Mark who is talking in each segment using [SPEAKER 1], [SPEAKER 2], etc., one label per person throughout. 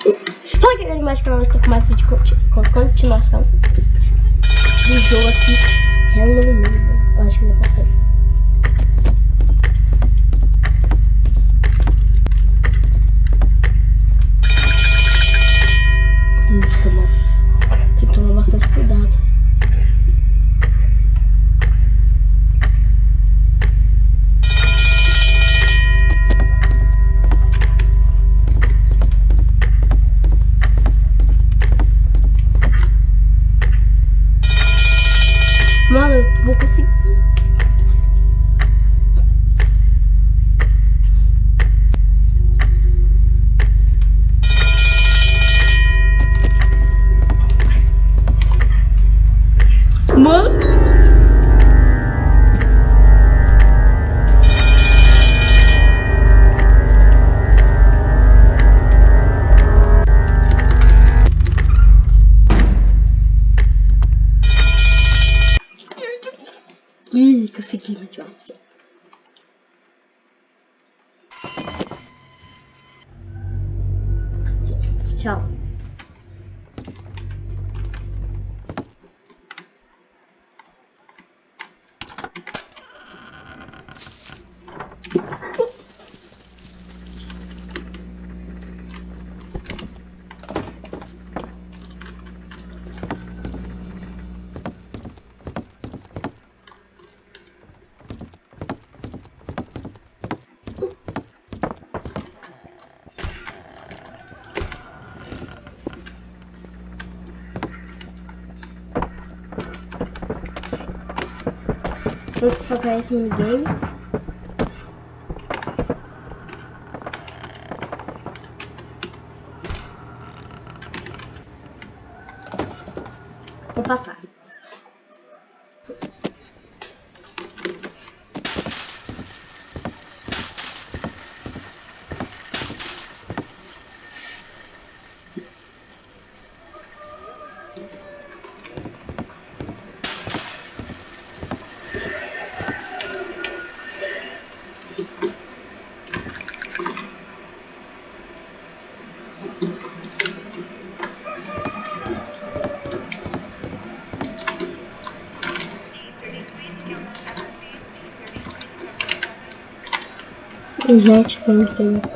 [SPEAKER 1] Fala que galera, mais canal, estou com mais vídeo com continuação do jogo aqui, Hello Neighbor. Acho que não consegue. Ciao. Focar esse minigame. Vou passar. Gente, tem que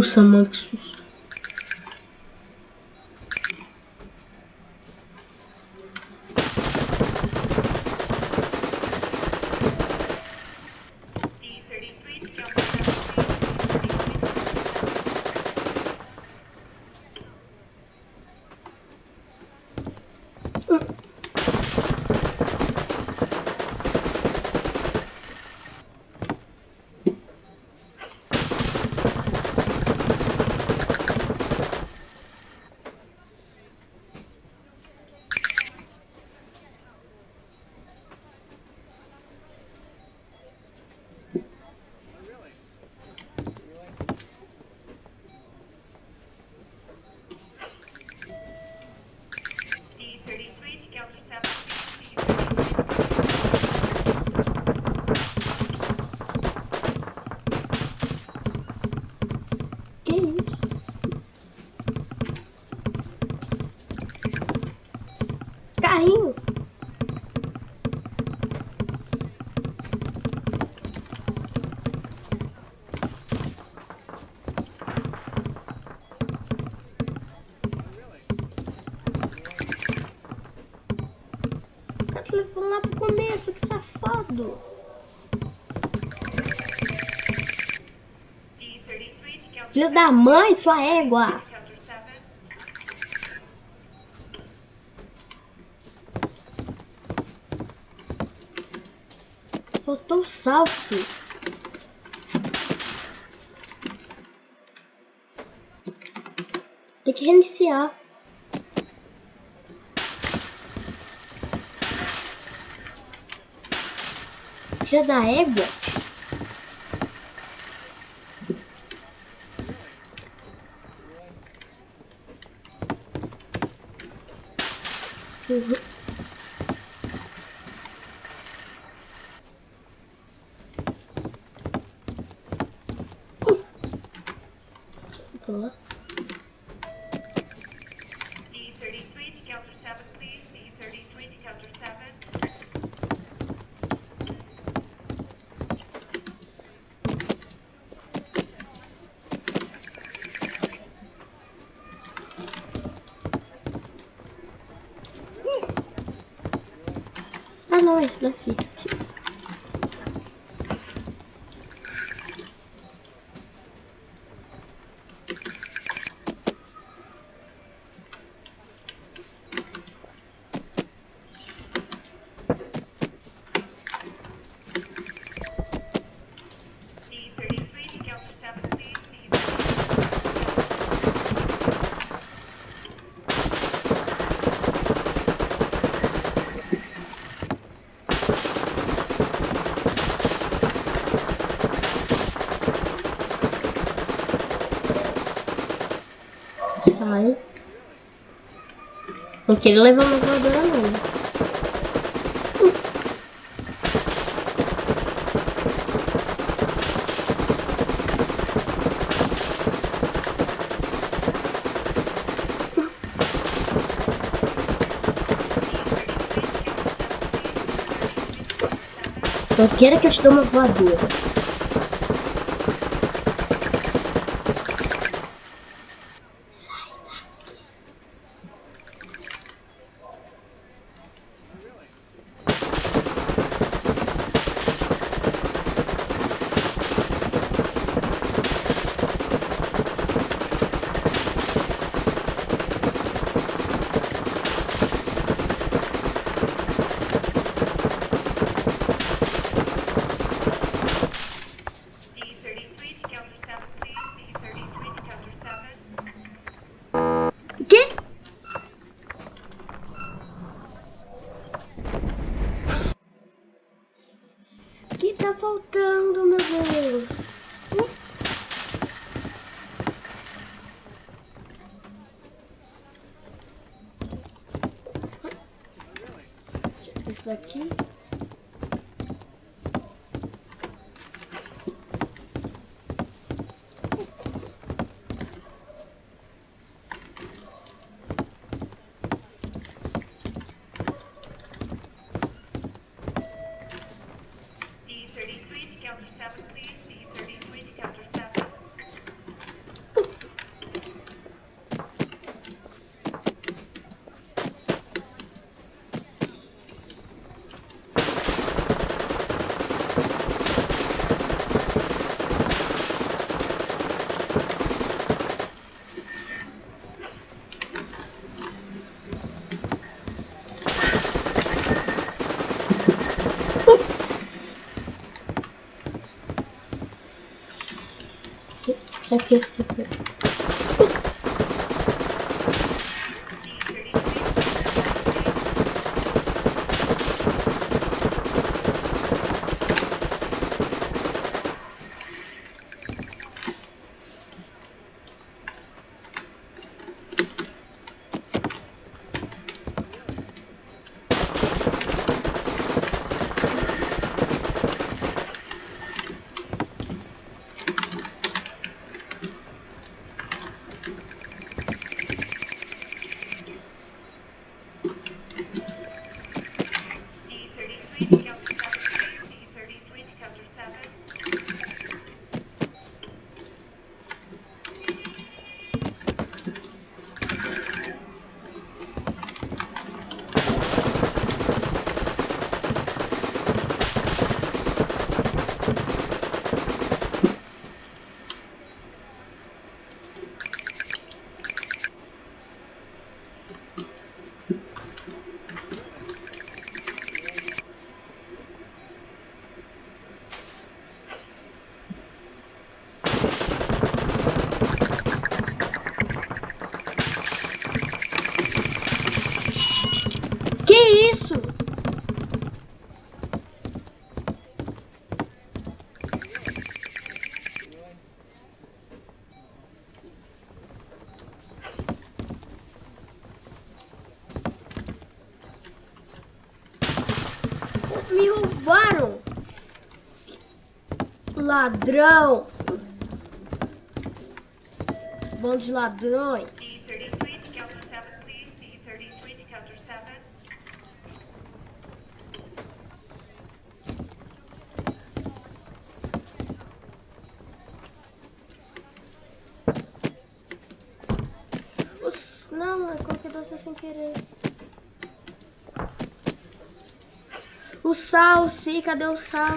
[SPEAKER 1] várias coisas. Nossa, mano, levando lá pro começo, que safado. Filho da mãe, sua égua. Faltou salto. Tem que reiniciar. Filha da égua. Uhum. Não, esse daqui. Sai. Não queria levar uma voadora não. Não queira que eu dê uma voadora. Esse Aqui esse ladrão! Bando de ladrões.
[SPEAKER 2] D33 to counter 7, please. D33 to counter 7.
[SPEAKER 1] Os... Não, eu coloquei doce sem querer. O sal, sim, cadê o sal?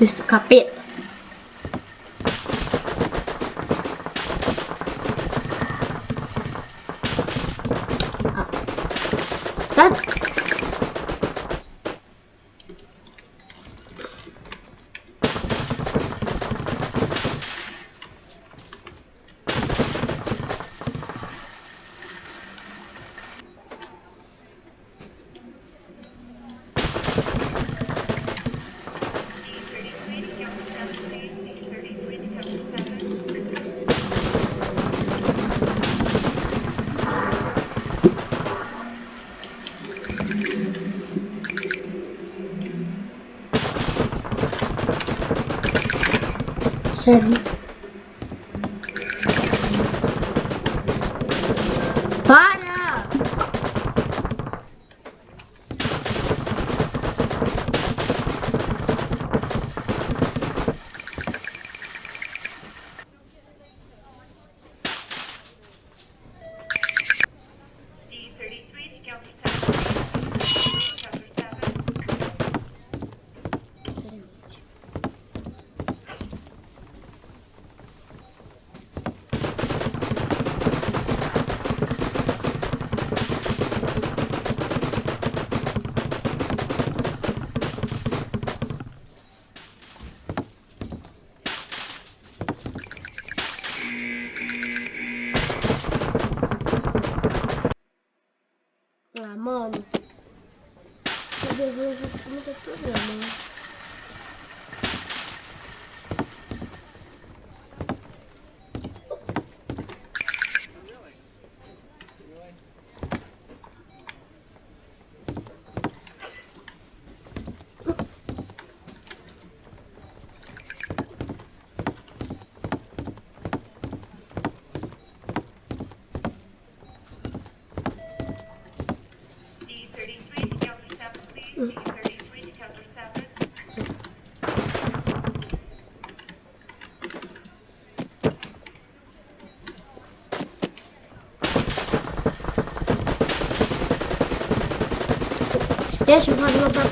[SPEAKER 1] biskuit. itu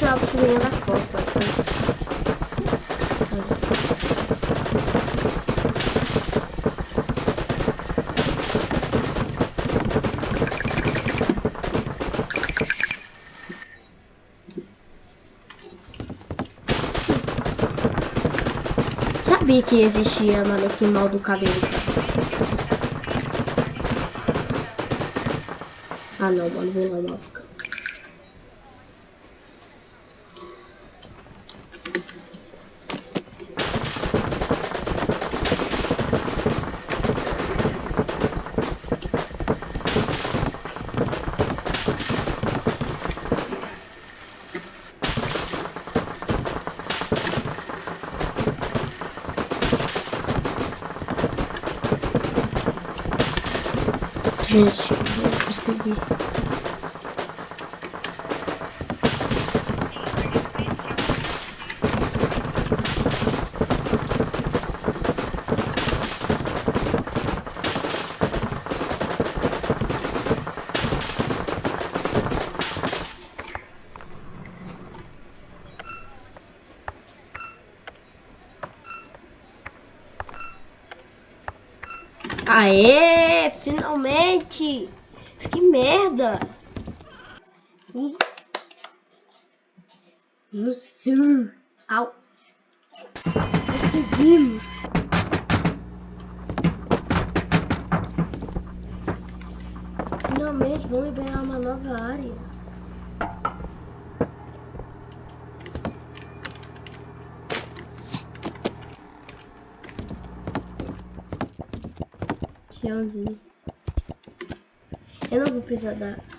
[SPEAKER 1] Thiago se ganhou da Copa. Sabia que existia manequim mal do cabelo. Ah não, mano, vou lá, mano. Gente, eu não consegui. Aê, finalmente! Que merda! Hum. Sim. Au. Conseguimos. Finalmente vão liberar uma nova área. Tchauzinho. Eu não vou precisar dar.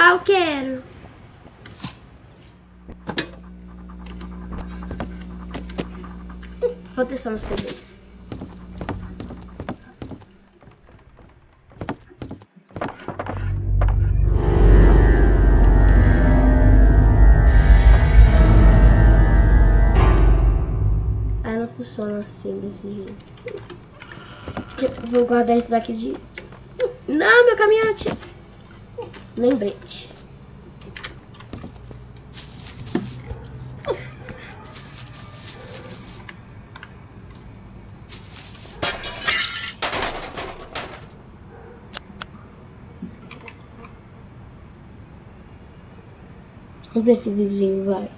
[SPEAKER 1] Ah, eu quero. Vou testar meus poderes. Ah, não funciona assim, desse jeito. Vou guardar esse daqui de... Não, meu caminhante! Lembrete. Vamos ver se o vizinho vai.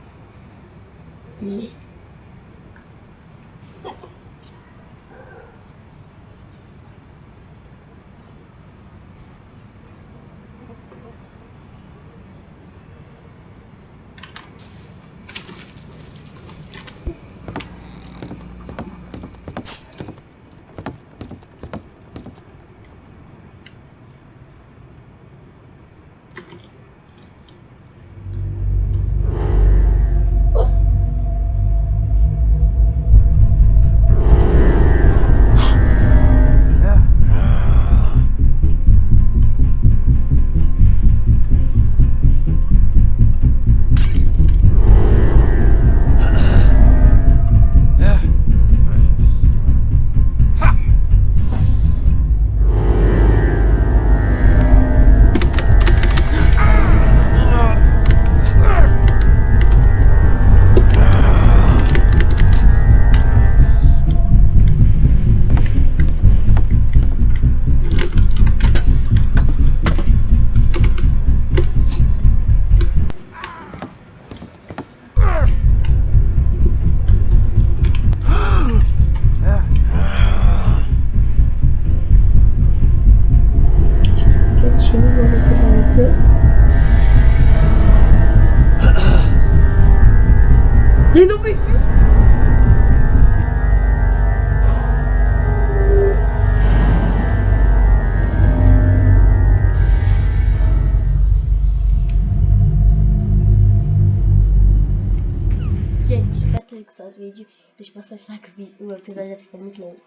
[SPEAKER 1] From.